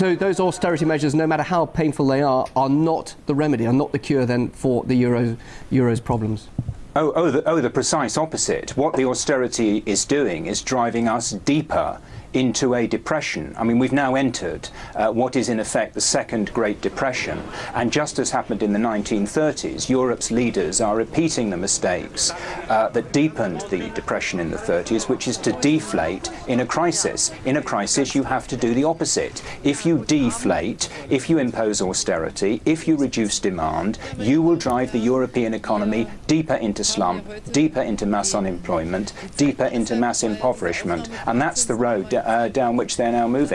So those austerity measures, no matter how painful they are, are not the remedy, are not the cure then for the euro, euro's problems. Oh, oh, the, oh, the precise opposite. What the austerity is doing is driving us deeper into a depression. I mean, we've now entered uh, what is in effect the second Great Depression. And just as happened in the 1930s, Europe's leaders are repeating the mistakes uh, that deepened the depression in the 30s, which is to deflate in a crisis. In a crisis, you have to do the opposite. If you deflate, if you impose austerity, if you reduce demand, you will drive the European economy deeper into slump, deeper into mass unemployment, deeper into mass impoverishment. And that's the road Uh, down which they're now moving.